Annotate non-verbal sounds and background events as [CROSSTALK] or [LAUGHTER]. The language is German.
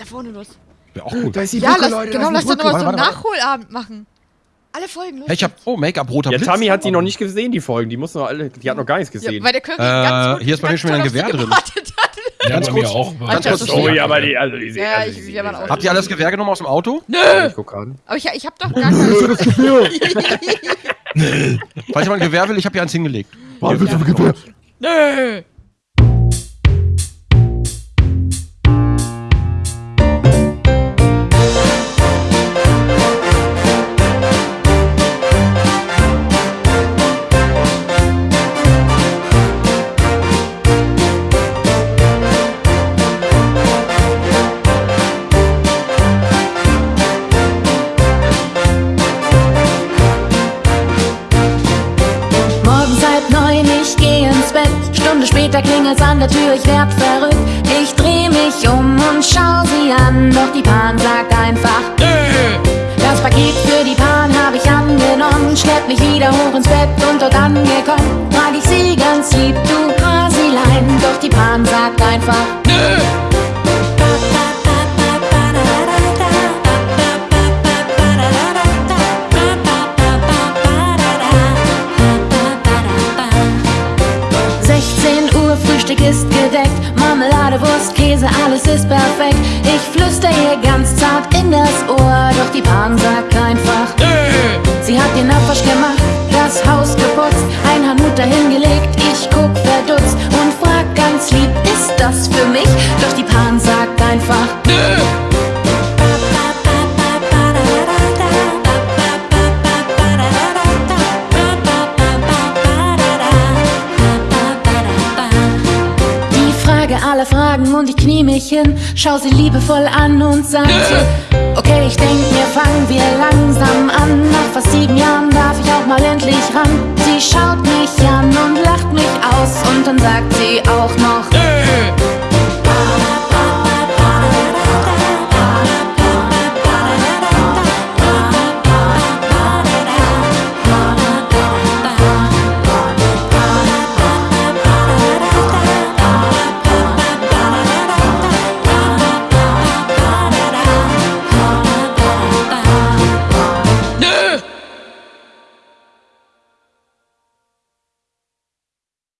da vorne los. Wäre auch gut. Da ist die Ja, Brücke, lass, Leute, genau, da lass ist die doch noch Brücke. mal so einen Nachholabend machen. Alle Folgen, los. Hey, ich hab, oh, Make-up, roter Ja, Blitz. Tami hat sie noch nicht gesehen, die Folgen. Die muss noch alle, die hat noch gar nichts ja, gesehen. weil der Curry Äh, ganz gut, hier ist bei mir schon wieder ein Gewehr drin. Ja, Ganz kurz- auch. ganz kurz- oh ja, aber die, also die Ja, also ich- die- waren auch- Habt ihr alles Gewehr genommen aus dem Auto? Ich guck gerade. Aber ich, ich hab doch gar [LAUGHS] keinen. [LAUGHS] Falls jemand ein Gewehr will, ich habe hier eins hingelegt. Warte, bitte, bitte. Nö. Stunde später klingelt's an der Tür, ich werd verrückt. Ich dreh mich um und schau sie an, doch die Pan sagt einfach Das Paket für die Pan hab ich angenommen, schlepp mich wieder hoch ins Bett und dort angekommen. Frag ich sie Uhr, Frühstück ist gedeckt. Marmelade, Wurst, Käse, alles ist perfekt. Ich flüster ihr ganz zart in das Ohr, doch die Pan sagt einfach. Sie hat den Abwasch gemacht, das Haus geputzt, ein Hanut dahingelegt. Ich Fragen und ich knie mich hin, schau sie liebevoll an und sag so, okay, ich denk mir, fangen wir langsam an. Nach fast sieben Jahren darf ich auch mal endlich ran. Sie schaut